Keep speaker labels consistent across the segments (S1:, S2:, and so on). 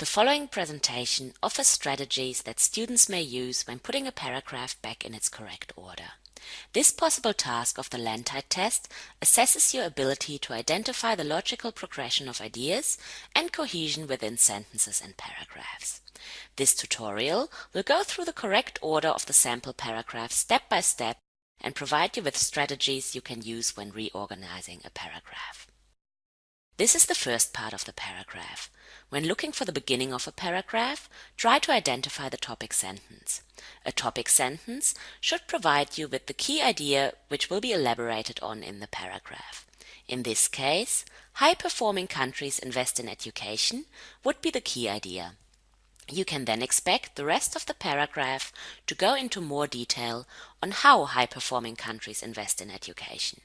S1: The following presentation offers strategies that students may use when putting a paragraph back in its correct order. This possible task of the LANTITE test assesses your ability to identify the logical progression of ideas and cohesion within sentences and paragraphs. This tutorial will go through the correct order of the sample paragraph step by step and provide you with strategies you can use when reorganizing a paragraph. This is the first part of the paragraph. When looking for the beginning of a paragraph, try to identify the topic sentence. A topic sentence should provide you with the key idea which will be elaborated on in the paragraph. In this case, high-performing countries invest in education would be the key idea. You can then expect the rest of the paragraph to go into more detail on how high-performing countries invest in education.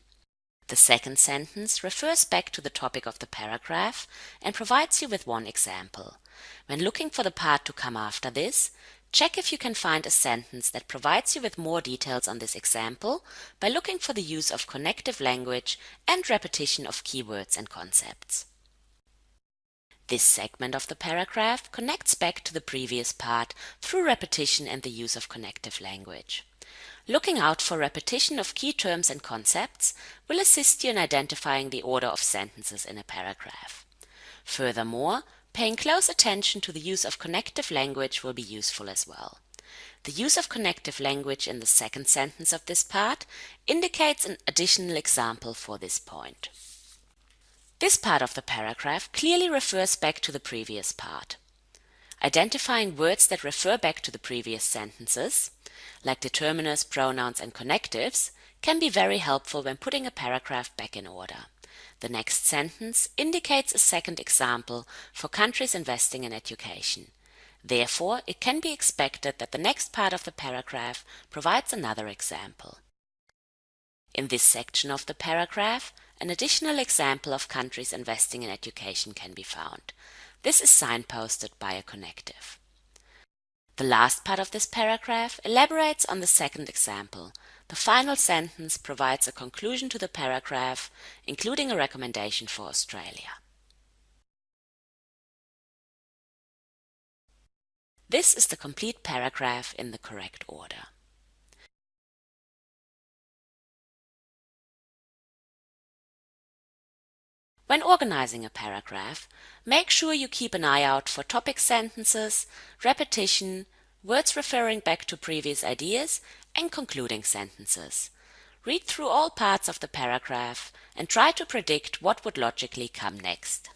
S1: The second sentence refers back to the topic of the paragraph and provides you with one example. When looking for the part to come after this, check if you can find a sentence that provides you with more details on this example by looking for the use of connective language and repetition of keywords and concepts. This segment of the paragraph connects back to the previous part through repetition and the use of connective language. Looking out for repetition of key terms and concepts will assist you in identifying the order of sentences in a paragraph. Furthermore, paying close attention to the use of connective language will be useful as well. The use of connective language in the second sentence of this part indicates an additional example for this point. This part of the paragraph clearly refers back to the previous part. Identifying words that refer back to the previous sentences like determiners, pronouns and connectives, can be very helpful when putting a paragraph back in order. The next sentence indicates a second example for countries investing in education. Therefore, it can be expected that the next part of the paragraph provides another example. In this section of the paragraph, an additional example of countries investing in education can be found. This is signposted by a connective. The last part of this paragraph elaborates on the second example. The final sentence provides a conclusion to the paragraph, including a recommendation for Australia. This is the complete paragraph in the correct order. When organizing a paragraph, make sure you keep an eye out for topic sentences, repetition, words referring back to previous ideas, and concluding sentences. Read through all parts of the paragraph and try to predict what would logically come next.